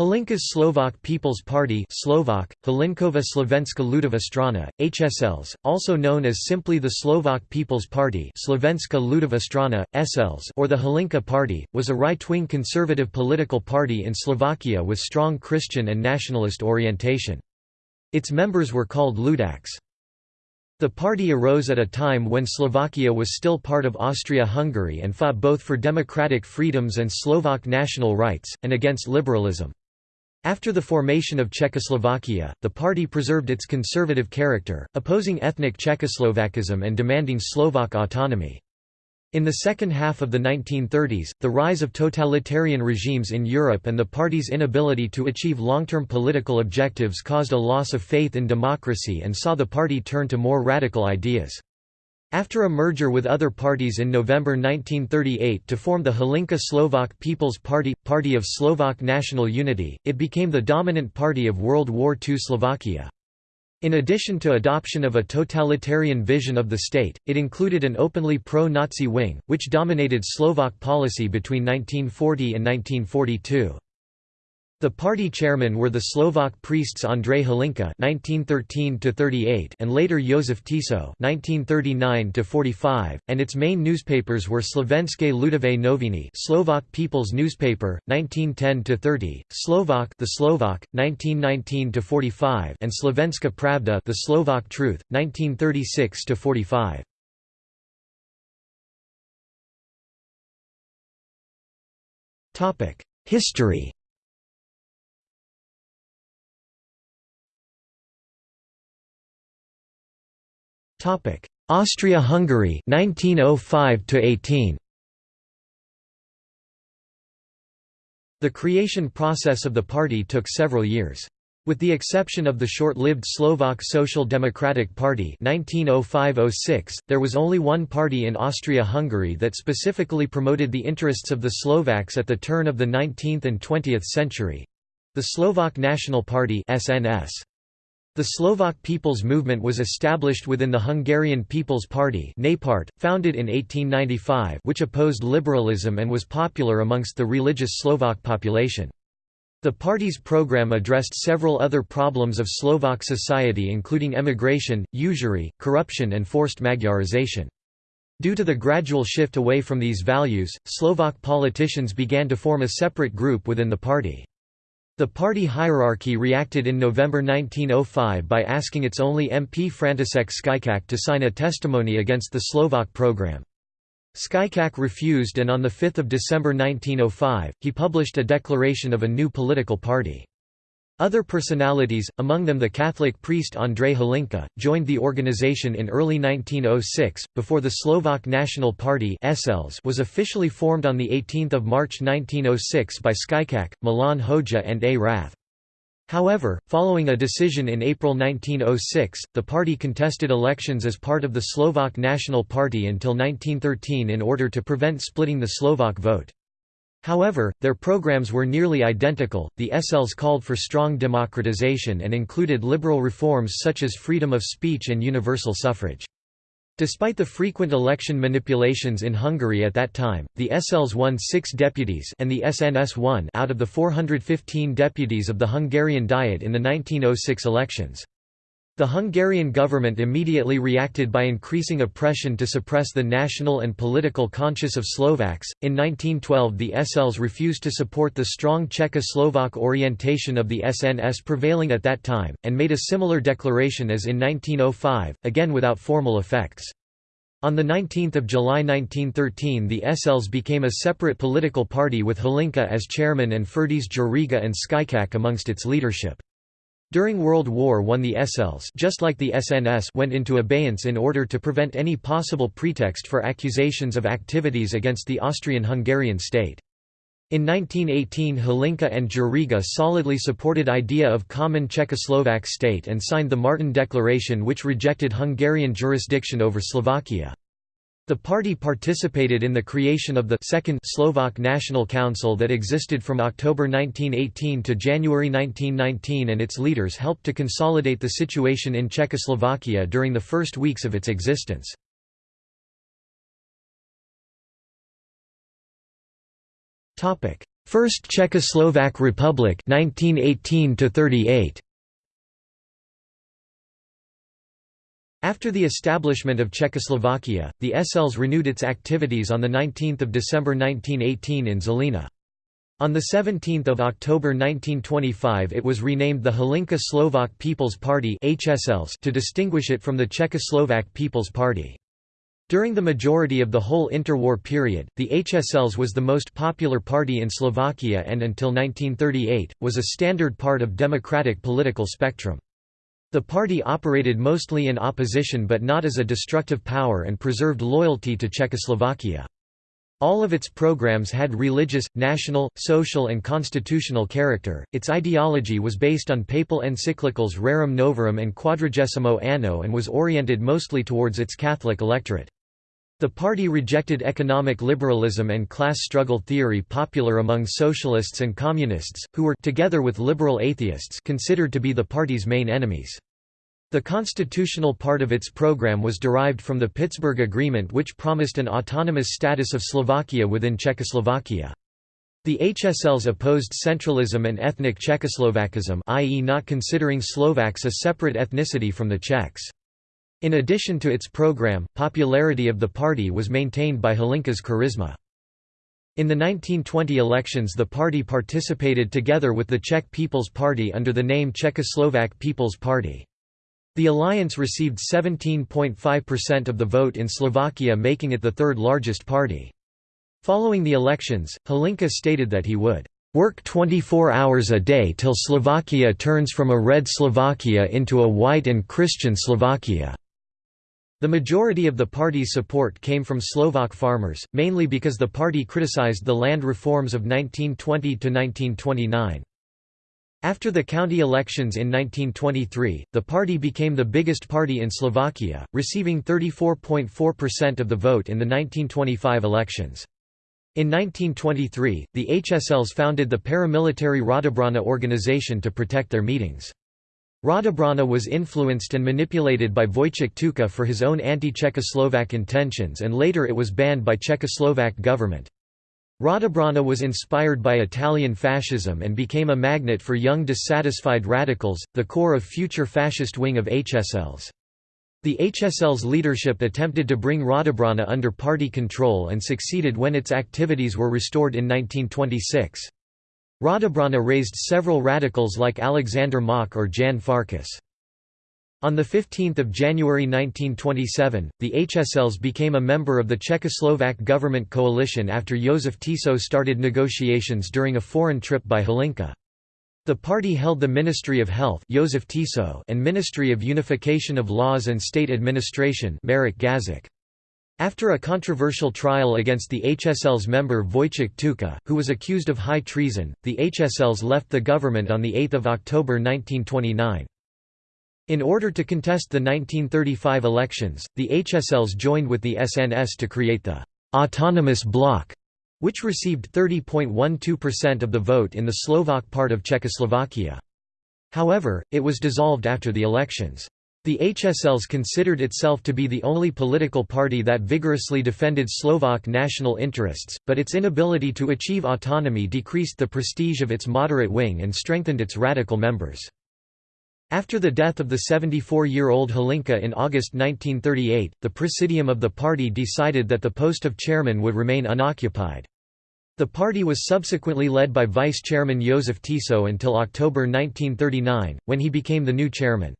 Hlinka's Slovak People's Party Slovak, Hlinkova Slovenska Ludová strana, HSLs, also known as simply the Slovak People's Party Slovenska Ludová strana, SLs or the Hlinka Party, was a right-wing conservative political party in Slovakia with strong Christian and nationalist orientation. Its members were called Ludaks. The party arose at a time when Slovakia was still part of Austria-Hungary and fought both for democratic freedoms and Slovak national rights, and against liberalism. After the formation of Czechoslovakia, the party preserved its conservative character, opposing ethnic Czechoslovakism and demanding Slovak autonomy. In the second half of the 1930s, the rise of totalitarian regimes in Europe and the party's inability to achieve long-term political objectives caused a loss of faith in democracy and saw the party turn to more radical ideas. After a merger with other parties in November 1938 to form the Hlinka Slovak People's Party – Party of Slovak National Unity, it became the dominant party of World War II Slovakia. In addition to adoption of a totalitarian vision of the state, it included an openly pro-Nazi wing, which dominated Slovak policy between 1940 and 1942. The party chairmen were the Slovak priests Andrej Hlinka (1913–38) and later Josef Tiso (1939–45), and its main newspapers were Slovenské ľudové noviny, Slovak People's Newspaper, 1910–30, Slovak, the Slovak, 1919–45, and Slovenská Pravda, the Slovak Truth, 1936–45. Topic: History. Topic: Austria-Hungary 1905 to 18. The creation process of the party took several years. With the exception of the short-lived Slovak Social Democratic Party 1905–06, there was only one party in Austria-Hungary that specifically promoted the interests of the Slovaks at the turn of the 19th and 20th century—the Slovak National Party SNS. The Slovak People's Movement was established within the Hungarian People's Party founded in 1895 which opposed liberalism and was popular amongst the religious Slovak population. The party's program addressed several other problems of Slovak society including emigration, usury, corruption and forced Magyarization. Due to the gradual shift away from these values, Slovak politicians began to form a separate group within the party. The party hierarchy reacted in November 1905 by asking its only MP František Skycak to sign a testimony against the Slovak program. Skycak refused and on 5 December 1905, he published a declaration of a new political party. Other personalities, among them the Catholic priest Andrej Hlinka, joined the organization in early 1906, before the Slovak National Party was officially formed on 18 March 1906 by Skycak, Milan Hodža and A. Rath. However, following a decision in April 1906, the party contested elections as part of the Slovak National Party until 1913 in order to prevent splitting the Slovak vote. However, their programs were nearly identical. The SLs called for strong democratization and included liberal reforms such as freedom of speech and universal suffrage. Despite the frequent election manipulations in Hungary at that time, the SLs won six deputies and the SNS won out of the 415 deputies of the Hungarian Diet in the 1906 elections. The Hungarian government immediately reacted by increasing oppression to suppress the national and political conscience of Slovaks. In 1912, the SLs refused to support the strong Czechoslovak orientation of the SNS prevailing at that time, and made a similar declaration as in 1905, again without formal effects. On 19 July 1913 the SLs became a separate political party with Hlinka as chairman and Ferdiš Juriga and Skycak amongst its leadership. During World War I the SLs just like the SNS went into abeyance in order to prevent any possible pretext for accusations of activities against the Austrian-Hungarian state. In 1918 Hlinka and Juriga solidly supported idea of common Czechoslovak state and signed the Martin Declaration which rejected Hungarian jurisdiction over Slovakia. The party participated in the creation of the Second Slovak National Council that existed from October 1918 to January 1919 and its leaders helped to consolidate the situation in Czechoslovakia during the first weeks of its existence. First Czechoslovak Republic 1918 38 After the establishment of Czechoslovakia, the SLs renewed its activities on 19 December 1918 in Žilina. On 17 October 1925 it was renamed the Hlinka Slovak People's Party HSLs to distinguish it from the Czechoslovak People's Party. During the majority of the whole interwar period, the HSLs was the most popular party in Slovakia and until 1938, was a standard part of democratic political spectrum. The party operated mostly in opposition but not as a destructive power and preserved loyalty to Czechoslovakia. All of its programs had religious, national, social and constitutional character. Its ideology was based on papal encyclicals Rerum Novarum and Quadragesimo Anno and was oriented mostly towards its Catholic electorate. The party rejected economic liberalism and class struggle theory popular among socialists and communists, who were together with liberal atheists considered to be the party's main enemies. The constitutional part of its program was derived from the Pittsburgh Agreement which promised an autonomous status of Slovakia within Czechoslovakia. The HSLs opposed centralism and ethnic Czechoslovakism i.e. not considering Slovaks a separate ethnicity from the Czechs. In addition to its program, popularity of the party was maintained by Hlinka's charisma. In the 1920 elections the party participated together with the Czech People's Party under the name Czechoslovak People's Party. The alliance received 17.5% of the vote in Slovakia making it the third largest party. Following the elections, Hlinka stated that he would work 24 hours a day till Slovakia turns from a red Slovakia into a white and Christian Slovakia." The majority of the party's support came from Slovak farmers, mainly because the party criticized the land reforms of 1920 to 1929. After the county elections in 1923, the party became the biggest party in Slovakia, receiving 34.4% of the vote in the 1925 elections. In 1923, the HSLs founded the paramilitary Radobrana organization to protect their meetings. Radobrana was influenced and manipulated by Vojtěch Tuka for his own anti-Czechoslovak intentions and later it was banned by Czechoslovak government. Radobrana was inspired by Italian fascism and became a magnet for young dissatisfied radicals, the core of future fascist wing of HSLs. The HSL's leadership attempted to bring Radobrana under party control and succeeded when its activities were restored in 1926. Radobrana raised several radicals like Alexander Mach or Jan Farkas. On 15 January 1927, the HSLs became a member of the Czechoslovak government coalition after Josef Tiso started negotiations during a foreign trip by Hlinka. The party held the Ministry of Health Josef Tiso and Ministry of Unification of Laws and State Administration Marek Gazik. After a controversial trial against the HSL's member Vojtěch Tuka, who was accused of high treason, the HSLs left the government on 8 October 1929. In order to contest the 1935 elections, the HSLs joined with the SNS to create the «autonomous bloc», which received 30.12% of the vote in the Slovak part of Czechoslovakia. However, it was dissolved after the elections. The HSLs considered itself to be the only political party that vigorously defended Slovak national interests, but its inability to achieve autonomy decreased the prestige of its moderate wing and strengthened its radical members. After the death of the 74-year-old Hlinka in August 1938, the presidium of the party decided that the post of chairman would remain unoccupied. The party was subsequently led by vice-chairman Josef Tiso until October 1939, when he became the new chairman.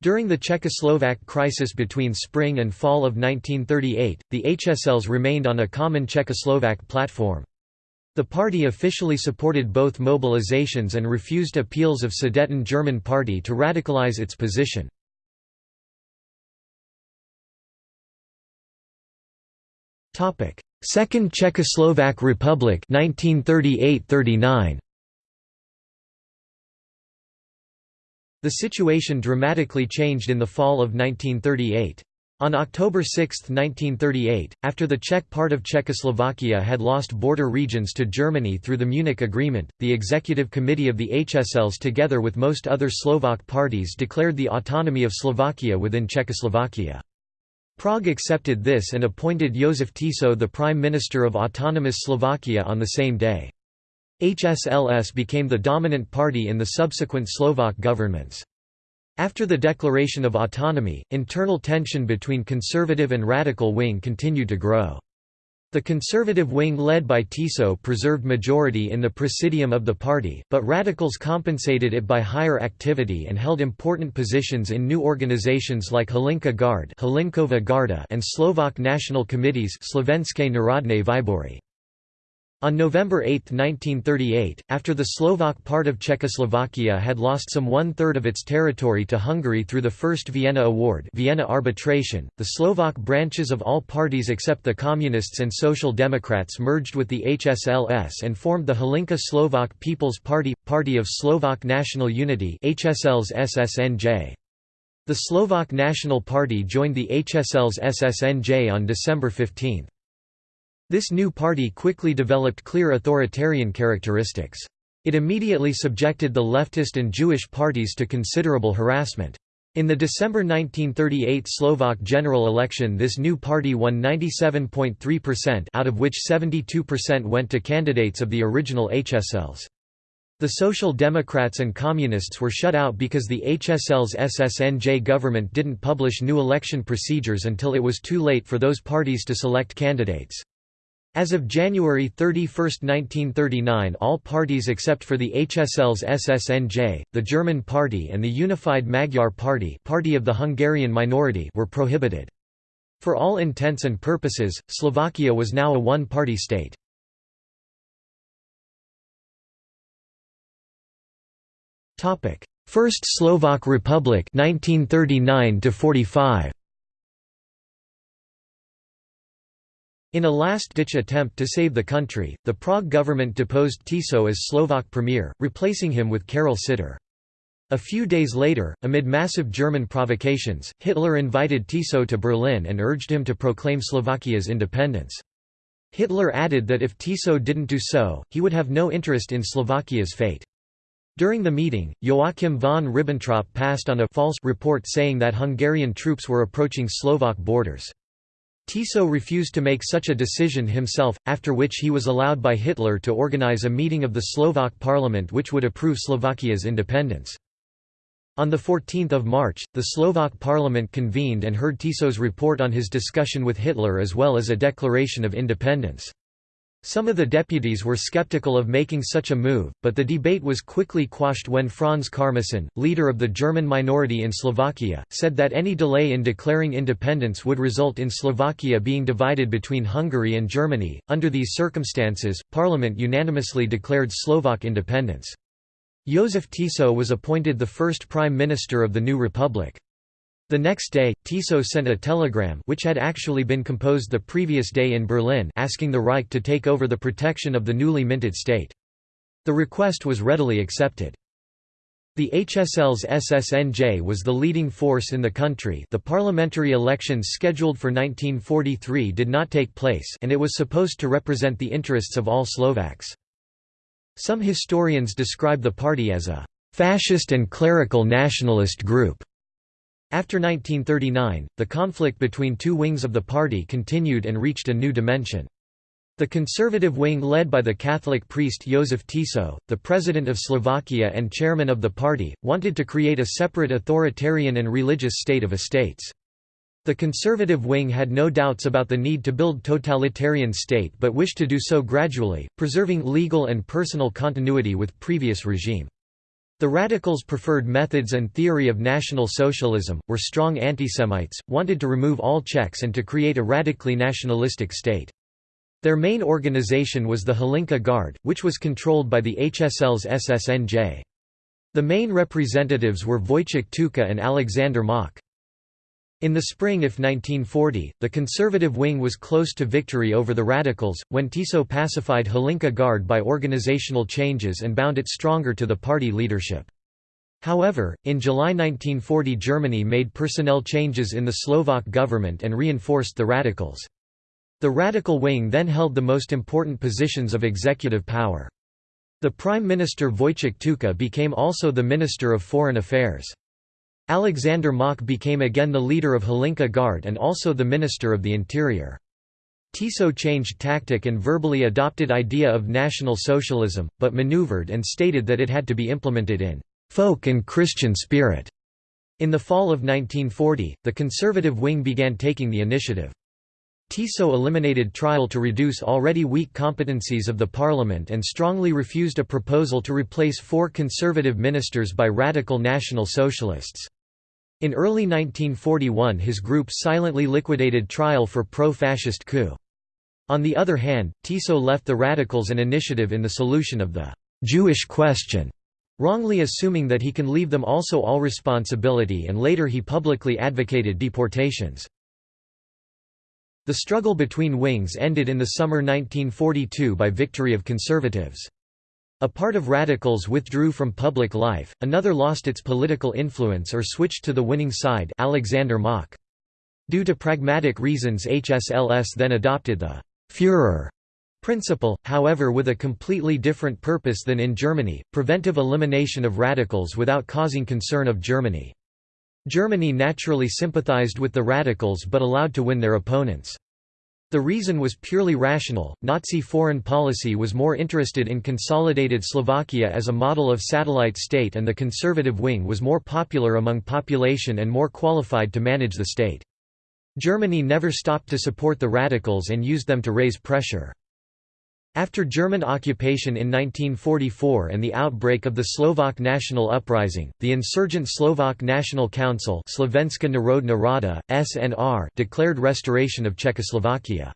During the Czechoslovak crisis between spring and fall of 1938, the HSLs remained on a common Czechoslovak platform. The party officially supported both mobilizations and refused appeals of Sudeten German Party to radicalize its position. Second Czechoslovak Republic 1938–39 The situation dramatically changed in the fall of 1938. On October 6, 1938, after the Czech part of Czechoslovakia had lost border regions to Germany through the Munich Agreement, the Executive Committee of the HSLs together with most other Slovak parties declared the autonomy of Slovakia within Czechoslovakia. Prague accepted this and appointed Josef Tiso the Prime Minister of Autonomous Slovakia on the same day. HSLS became the dominant party in the subsequent Slovak governments. After the declaration of autonomy, internal tension between conservative and radical wing continued to grow. The conservative wing led by Tiso preserved majority in the presidium of the party, but radicals compensated it by higher activity and held important positions in new organizations like Hlinka Guard and Slovak national committees Slovenské národné výbory. On November 8, 1938, after the Slovak part of Czechoslovakia had lost some one-third of its territory to Hungary through the First Vienna Award Vienna arbitration, the Slovak branches of all parties except the Communists and Social Democrats merged with the HSLS and formed the Hlinka Slovak People's Party – Party of Slovak National Unity. The Slovak National Party joined the HSL's SSNJ on December 15. This new party quickly developed clear authoritarian characteristics. It immediately subjected the leftist and Jewish parties to considerable harassment. In the December 1938 Slovak general election this new party won 97.3% out of which 72% went to candidates of the original HSLs. The Social Democrats and Communists were shut out because the HSL's SSNJ government didn't publish new election procedures until it was too late for those parties to select candidates. As of January 31, 1939 all parties except for the HSL's SSNJ, the German Party and the Unified Magyar Party, party of the Hungarian minority were prohibited. For all intents and purposes, Slovakia was now a one-party state. First Slovak Republic 1939 45 In a last-ditch attempt to save the country, the Prague government deposed Tiso as Slovak premier, replacing him with Karol Sidor. A few days later, amid massive German provocations, Hitler invited Tiso to Berlin and urged him to proclaim Slovakia's independence. Hitler added that if Tiso didn't do so, he would have no interest in Slovakia's fate. During the meeting, Joachim von Ribbentrop passed on a false report saying that Hungarian troops were approaching Slovak borders. Tiso refused to make such a decision himself, after which he was allowed by Hitler to organize a meeting of the Slovak parliament which would approve Slovakia's independence. On 14 March, the Slovak parliament convened and heard Tiso's report on his discussion with Hitler as well as a declaration of independence. Some of the deputies were skeptical of making such a move, but the debate was quickly quashed when Franz Karmasin, leader of the German minority in Slovakia, said that any delay in declaring independence would result in Slovakia being divided between Hungary and Germany. Under these circumstances, Parliament unanimously declared Slovak independence. Josef Tiso was appointed the first prime minister of the new republic. The next day, Tiso sent a telegram which had actually been composed the previous day in Berlin asking the Reich to take over the protection of the newly minted state. The request was readily accepted. The HSL's SSNJ was the leading force in the country the parliamentary elections scheduled for 1943 did not take place and it was supposed to represent the interests of all Slovaks. Some historians describe the party as a «fascist and clerical nationalist group» After 1939, the conflict between two wings of the party continued and reached a new dimension. The conservative wing led by the Catholic priest Josef Tiso, the president of Slovakia and chairman of the party, wanted to create a separate authoritarian and religious state of estates. The conservative wing had no doubts about the need to build totalitarian state but wished to do so gradually, preserving legal and personal continuity with previous regime. The radicals preferred methods and theory of National Socialism, were strong antisemites, wanted to remove all checks and to create a radically nationalistic state. Their main organization was the Hlinka Guard, which was controlled by the HSL's SSNJ. The main representatives were Vojtěch Tuka and Alexander Mach. In the spring of 1940, the conservative wing was close to victory over the radicals, when Tiso pacified Hlinka Guard by organizational changes and bound it stronger to the party leadership. However, in July 1940 Germany made personnel changes in the Slovak government and reinforced the radicals. The radical wing then held the most important positions of executive power. The Prime Minister Vojtěch Tuka became also the Minister of Foreign Affairs. Alexander Mach became again the leader of Hlinka Guard and also the Minister of the Interior. Tiso changed tactic and verbally adopted idea of National Socialism, but maneuvered and stated that it had to be implemented in «folk and Christian spirit». In the fall of 1940, the conservative wing began taking the initiative. Tiso eliminated trial to reduce already weak competencies of the parliament and strongly refused a proposal to replace four conservative ministers by radical National Socialists. In early 1941 his group silently liquidated trial for pro-fascist coup. On the other hand, Tiso left the radicals an initiative in the solution of the «Jewish question», wrongly assuming that he can leave them also all responsibility and later he publicly advocated deportations. The struggle between wings ended in the summer 1942 by victory of conservatives. A part of radicals withdrew from public life, another lost its political influence or switched to the winning side Alexander Mach. Due to pragmatic reasons HSLS then adopted the «Führer» principle, however with a completely different purpose than in Germany, preventive elimination of radicals without causing concern of Germany. Germany naturally sympathized with the radicals but allowed to win their opponents. The reason was purely rational, Nazi foreign policy was more interested in consolidated Slovakia as a model of satellite state and the conservative wing was more popular among population and more qualified to manage the state. Germany never stopped to support the radicals and used them to raise pressure. After German occupation in 1944 and the outbreak of the Slovak National Uprising, the insurgent Slovak National Council Slovenská Národná Rada, SNR declared restoration of Czechoslovakia.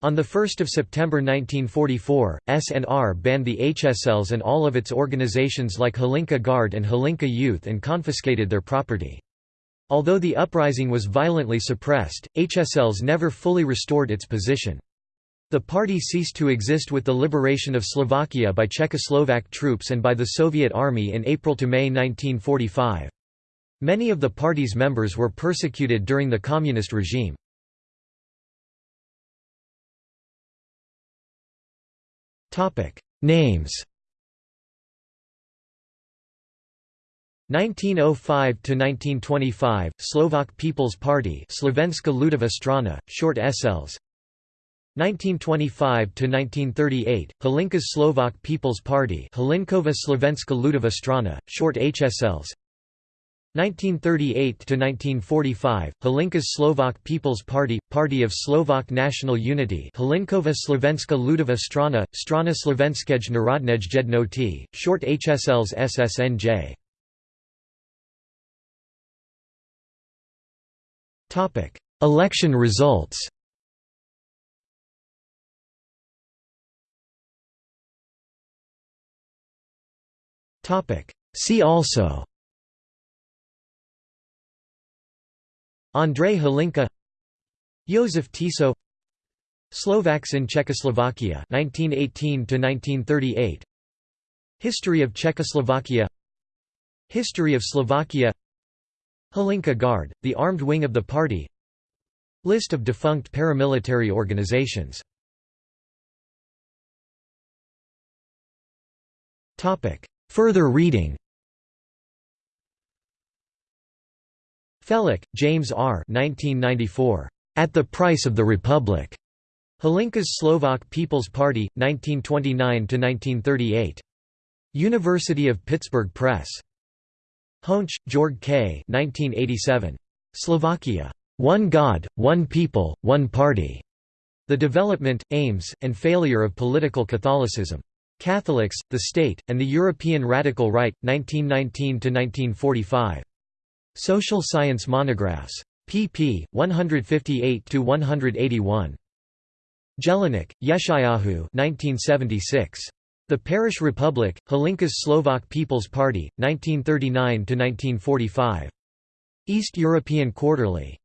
On 1 September 1944, SNR banned the HSLs and all of its organizations like Hlinka Guard and Hlinka Youth and confiscated their property. Although the uprising was violently suppressed, HSLs never fully restored its position. The party ceased to exist with the liberation of Slovakia by Czechoslovak troops and by the Soviet Army in April to May 1945. Many of the party's members were persecuted during the communist regime. Names 1905 to 1925 Slovak People's Party Slovenska Ludová strana short SLs 1925–1938, Hlinka's Slovak People's Party Hlinkova Slovenska Ludová strana, short HSLs 1938–1945, Hlinka's Slovak People's Party – Party of Slovak National Unity Hlinkova Slovenska Ludová strana, strana Slovenskej Narodnej Jednoty, short HSLs SSNJ Election results See also. Andrej Hlinka Josef Tiso Slovaks in Czechoslovakia 1918 1938 History of Czechoslovakia. History of Slovakia. Hlinka Guard, the armed wing of the party. List of defunct paramilitary organizations Further reading Felak, James R. 1994. At the Price of the Republic. Hlinka's Slovak People's Party, 1929–1938. University of Pittsburgh Press. Hoensch, Georg K. 1987. Slovakia. One God, One People, One Party. The Development, Aims, and Failure of Political Catholicism. Catholics, the State, and the European Radical Right, 1919–1945. Social Science Monographs. pp. 158–181. Jelinek, Yeshayahu 1976. The Parish Republic, Hlinka's Slovak People's Party, 1939–1945. East European Quarterly.